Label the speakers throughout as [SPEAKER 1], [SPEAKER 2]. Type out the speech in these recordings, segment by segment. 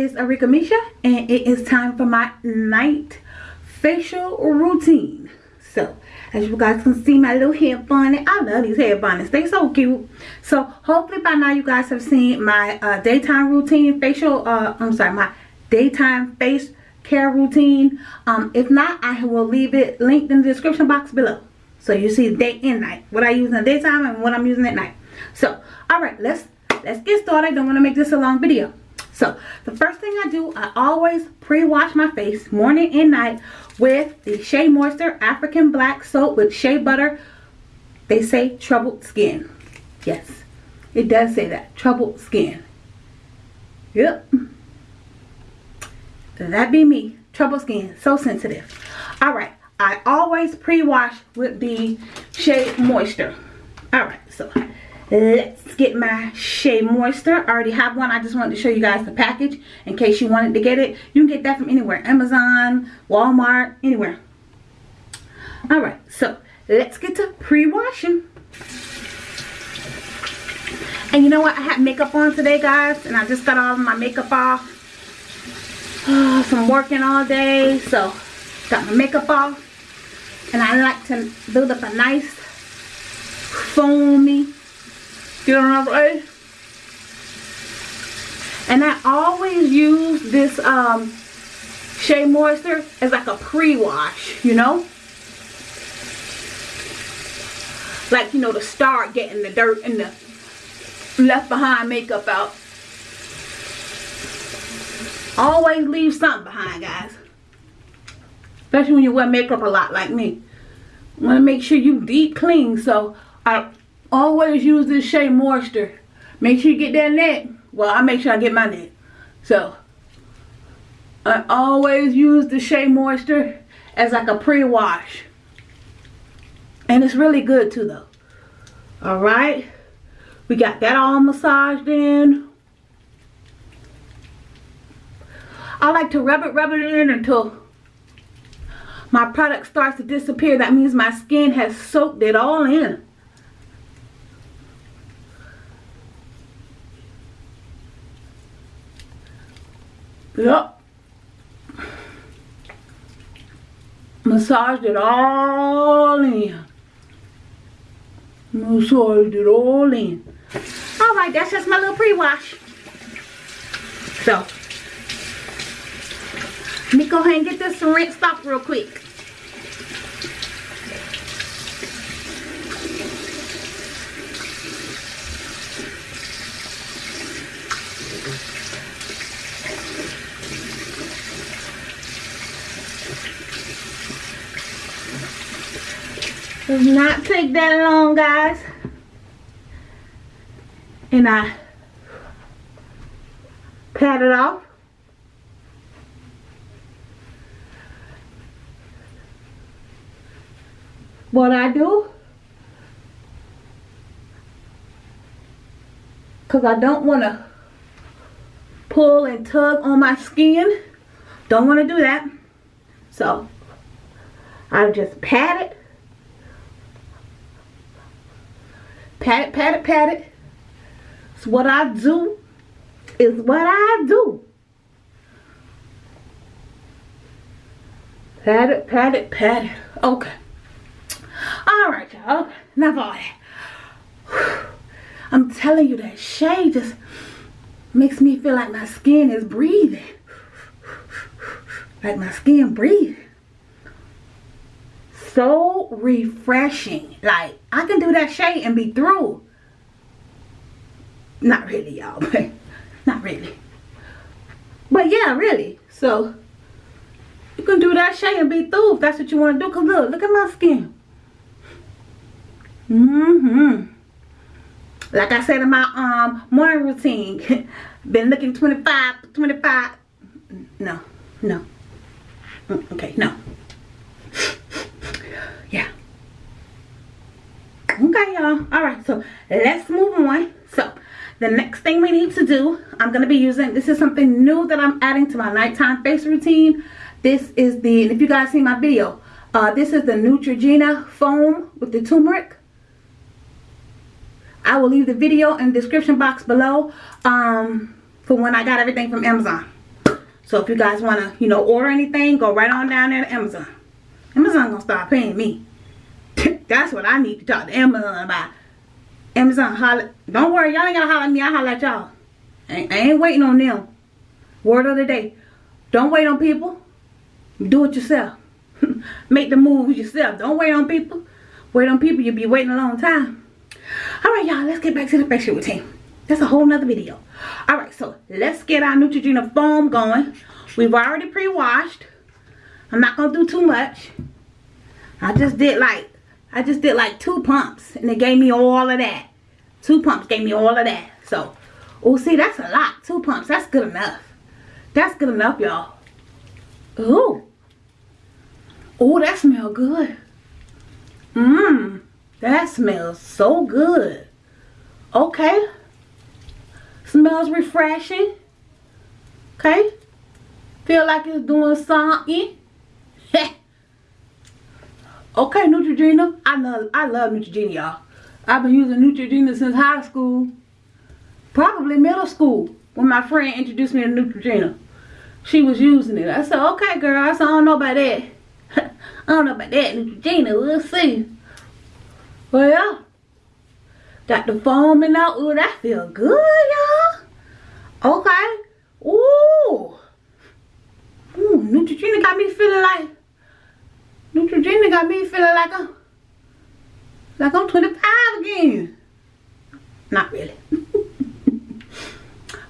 [SPEAKER 1] is Arika Misha and it is time for my night facial routine. So, as you guys can see my little hair bonnet. I love these hair bonnets. they're so cute. So, hopefully by now you guys have seen my uh, daytime routine facial, uh, I'm sorry, my daytime face care routine. Um, if not, I will leave it linked in the description box below. So you see day and night. What I use in the daytime and what I'm using at night. So, alright, let's let's get started. Don't want to make this a long video. So the first thing I do, I always pre-wash my face morning and night with the Shea Moisture African Black Soap with shea butter. They say troubled skin. Yes, it does say that. Troubled skin. Yep. That be me. Troubled skin. So sensitive. Alright. I always pre-wash with the Shea Moisture. Alright. So let's get my Shea Moisture. I already have one. I just wanted to show you guys the package in case you wanted to get it. You can get that from anywhere. Amazon, Walmart, anywhere. Alright, so let's get to pre-washing. And you know what? I had makeup on today, guys. And I just got all of my makeup off. Oh, I'm working all day. So, got my makeup off. And I like to build up a nice foamy Get on way. And I always use this um, Shea Moisture as like a pre-wash, you know? Like, you know, to start getting the dirt and the left behind makeup out. Always leave something behind, guys. Especially when you wear makeup a lot like me. want to make sure you deep clean. So, I always use this Shea Moisture. Make sure you get that net. Well, I make sure I get my net. So, I always use the Shea Moisture as like a pre-wash. And it's really good too though. Alright. We got that all massaged in. I like to rub it, rub it in until my product starts to disappear. That means my skin has soaked it all in. Yep. Massaged it all in. Massaged it all in. Alright, that's just my little pre-wash. So, let me go ahead and get this rinsed off real quick. Does not take that long, guys. And I pat it off. What I do, because I don't want to pull and tug on my skin. Don't want to do that. So, I just pat it Pat it, pat it, pat it. It's what I do. Is what I do. Pat it, pat it, pat it. Okay. Alright, y'all. Okay. Enough all that. I'm telling you that shade just makes me feel like my skin is breathing. Like my skin breathing so refreshing. Like, I can do that shade and be through. Not really, y'all, but not really. But yeah, really. So, you can do that shade and be through if that's what you want to do. Because look, look at my skin. Mm-hmm. Like I said in my um morning routine. Been looking 25, 25. No, no. Mm, okay, no. Okay y'all all right so let's move on so the next thing we need to do i'm going to be using this is something new that i'm adding to my nighttime face routine this is the if you guys see my video uh, this is the Neutrogena foam with the turmeric I will leave the video in the description box below um, for when I got everything from Amazon. So if you guys want to, you know, order anything, go right on down there to Amazon. Amazon gonna start paying me. That's what I need to talk to Amazon about. Amazon holler. Don't worry, y'all ain't gotta holler at me. I holler at y'all. I, I ain't waiting on them. Word of the day. Don't wait on people. Do it yourself. Make the moves yourself. Don't wait on people. Wait on people, you'll be waiting a long time. Alright, y'all, let's get back to the facial routine. That's a whole nother video. Alright, so let's get our Neutrogena foam going. We've already pre-washed. I'm not gonna do too much. I just did like I just did like two pumps and it gave me all of that. Two pumps gave me all of that. So, oh see, that's a lot. Two pumps, that's good enough. That's good enough, y'all. Ooh. Oh, that smells good. Mmm. That smells so good. Okay. Smells refreshing. Okay. Feel like it's doing something. Okay, Neutrogena. I love I love Neutrogena, y'all. I've been using Neutrogena since high school. Probably middle school. When my friend introduced me to Neutrogena. She was using it. I said, okay girl. I said, I don't know about that. I don't know about that Neutrogena. We'll see. Well. Got the foam in there. Ooh, that feel good, y'all. Okay. Ooh. Ooh, Neutrogena got me feeling like Neutrogena got me feeling like I'm like I'm 25 again. Not really.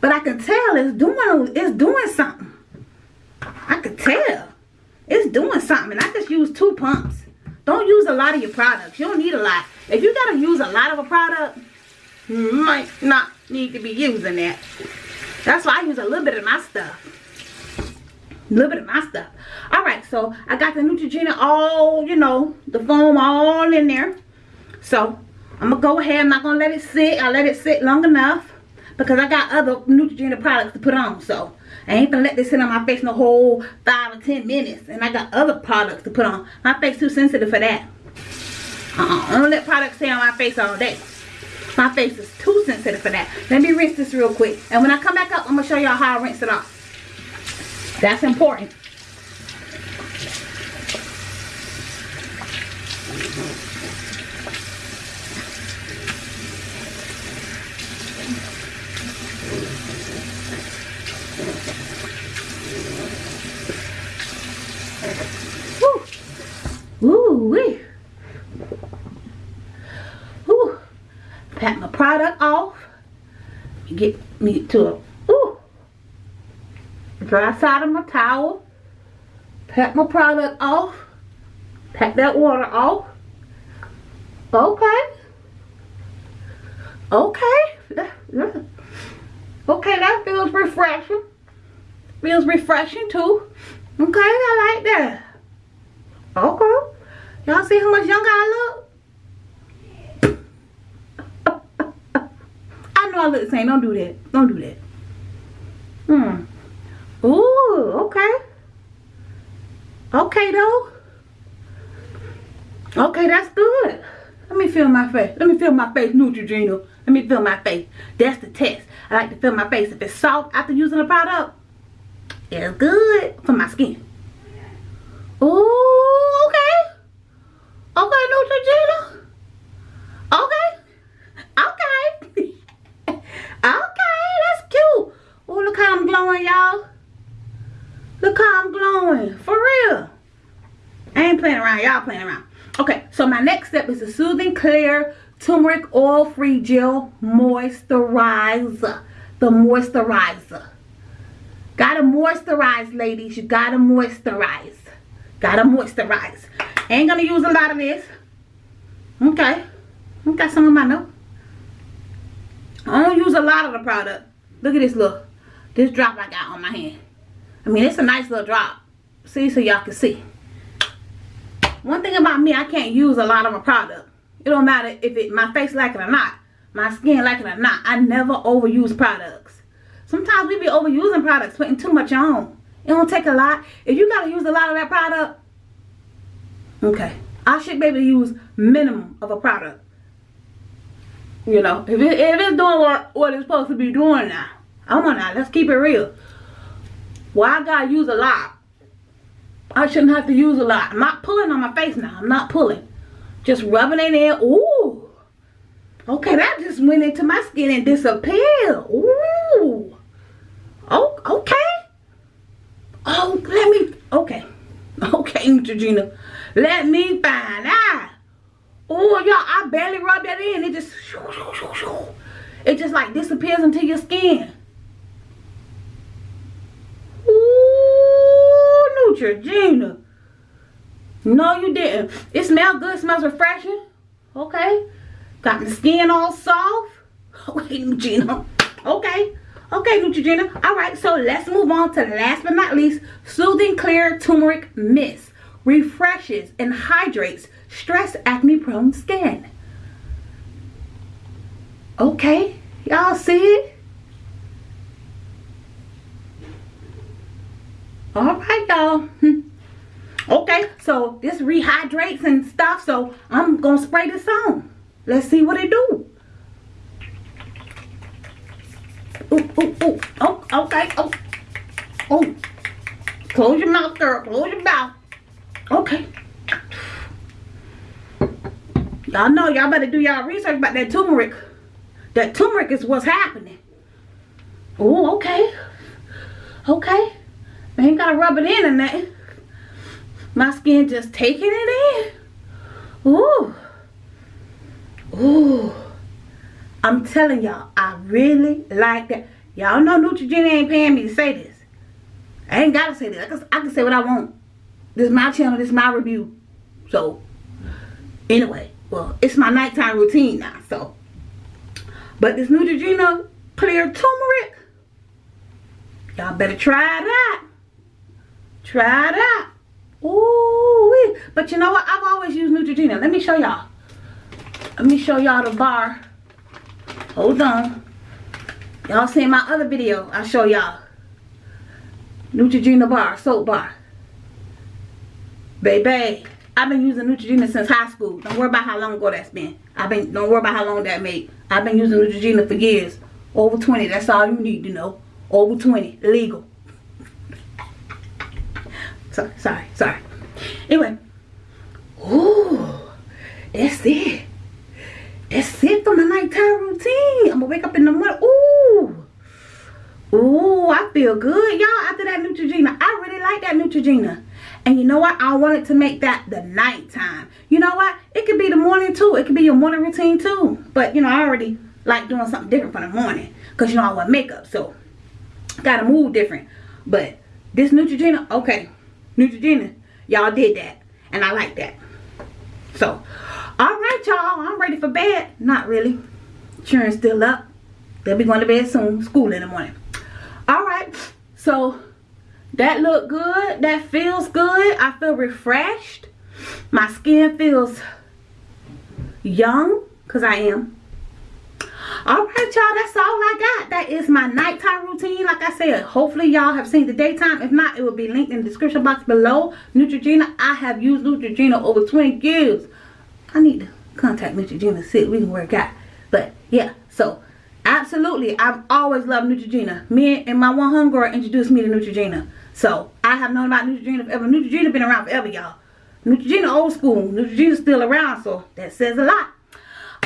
[SPEAKER 1] but I can tell it's doing it's doing something. I could tell. It's doing something. And I just use two pumps. Don't use a lot of your products. You don't need a lot. If you got to use a lot of a product, you might not need to be using that. That's why I use a little bit of my stuff. A little bit of my stuff. Alright, so I got the Neutrogena all, you know, the foam all in there. So, I'm to go ahead. I'm not going to let it sit. I let it sit long enough because I got other Neutrogena products to put on. So, I ain't gonna let this sit on my face no whole five or ten minutes. And I got other products to put on. My face too sensitive for that. Uh-uh. I don't let products stay on my face all day. My face is too sensitive for that. Let me rinse this real quick. And when I come back up, I'm gonna show y'all how I rinse it off. That's important. Ooh wee. Ooh. Pat my product off. Get me to a. Dry side of my towel. Pat my product off. Pat that water off. Okay. Okay. Okay, that feels refreshing. Feels refreshing too. Okay, I like that. Okay. Y'all see how much younger I look? I know I look the same. Don't do that. Don't do that. Hmm. Ooh, okay. Okay, though. Okay, that's good. Let me feel my face. Let me feel my face, Neutrogena. Let me feel my face. That's the test. I like to feel my face. If it's soft after using the product, it's good for my skin. Ooh, okay. Okay, Neutrogena. Okay. Okay. okay, that's cute. Oh, look how I'm glowing, y'all. Look how I'm glowing. For real. I ain't playing around. Y'all playing around. Okay, so my next step is the Soothing Clear Turmeric Oil Free Gel Moisturizer. The moisturizer. Gotta moisturize, ladies. You gotta moisturize. Gotta moisturize. Ain't gonna use a lot of this. Okay. Got some of my note. I don't use a lot of the product. Look at this look. This drop I got on my hand. I mean, it's a nice little drop. See, so y'all can see. One thing about me, I can't use a lot of a product. It don't matter if it my face like it or not. My skin like it or not. I never overuse products. Sometimes we be overusing products, putting too much on. It don't take a lot. If you gotta use a lot of that product, okay. I should be able to use minimum of a product. You know, if, it, if it's doing what, what it's supposed to be doing now, I'm on now, let's keep it real. Why well, I gotta use a lot? I shouldn't have to use a lot. I'm not pulling on my face now. I'm not pulling. Just rubbing it in. Ooh. Okay, that just went into my skin and disappeared. Ooh. Oh, okay. Oh, let me, okay. Okay, Neutrogena. Let me find out. Oh, y'all, I barely rub that in. It just, it just like disappears into your skin. Neutrogena. No, you didn't. It smells good. Smells refreshing. Okay. Got the skin all soft. Okay, Neutrogena. Okay. Okay, Neutrogena. All right, so let's move on to last but not least, Soothing Clear Turmeric Mist. Refreshes and hydrates stress acne prone skin. Okay, y'all see it? All right, y'all. Hmm. Okay, so this rehydrates and stuff, so I'm to spray this on. Let's see what it do. Ooh, ooh, ooh. Oh, okay. Oh, oh. Close your mouth, girl. Close your mouth. Okay. Y'all know y'all better do y'all research about that turmeric. That turmeric is what's happening. Oh, okay. Okay. I ain't gotta rub it in and that. My skin just taking it in. Ooh. Ooh. I'm telling y'all, I really like that. Y'all know Neutrogena ain't paying me to say this. I ain't gotta say this. I can, I can say what I want. This is my channel. This is my review. So, anyway. Well, it's my nighttime routine now. So, but this Neutrogena Clear Turmeric. Y'all better try that. Try that. Ooh, but you know what? I've always used Neutrogena. Let me show y'all. Let me show y'all the bar. Hold on. Y'all seen my other video. I'll show y'all. Neutrogena bar, soap bar. Baby, I've been using Neutrogena since high school. Don't worry about how long ago that's been. I've been, don't worry about how long that made. I've been using Neutrogena for years. Over 20, that's all you need to know. Over 20, legal. Sorry, sorry, sorry. Anyway. Ooh, that's it. That's it for my nighttime routine. I'm gonna wake up in the morning. Ooh. Ooh, I feel good, y'all, after that Neutrogena. I really like that Neutrogena. And you know what? I wanted to make that the nighttime. You know what? It could be the morning too. It could be your morning routine too. But, you know, I already like doing something different for the morning. Because, you know, I wear makeup. So, gotta move different. But, this Neutrogena, okay. Neutrogena, y'all did that. And I like that. So, Alright, y'all. I'm ready for bed. Not really. Children still up. They'll be going to bed soon. School in the morning. Alright. So, that look good. That feels good. I feel refreshed. My skin feels young. Because I am. Alright, y'all. That's all I got. That is my nighttime routine. Like I said, hopefully y'all have seen the daytime. If not, it will be linked in the description box below. Neutrogena. I have used Neutrogena over 20 years. I need to contact Neutrogena see we can work out. But yeah, so absolutely, I've always loved Neutrogena. Me and my one homegirl introduced me to Neutrogena. So I have known about Neutrogena forever. Neutrogena been around forever, y'all. Neutrogena old school. Neutrogena's still around, so that says a lot.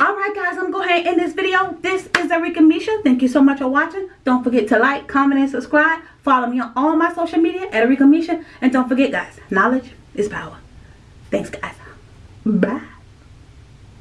[SPEAKER 1] Alright guys, I'm going ahead end this video. This is Arika Misha. Thank you so much for watching. Don't forget to like, comment, and subscribe. Follow me on all my social media at Arika Misha. And don't forget guys, knowledge is power. Thanks guys. Bye.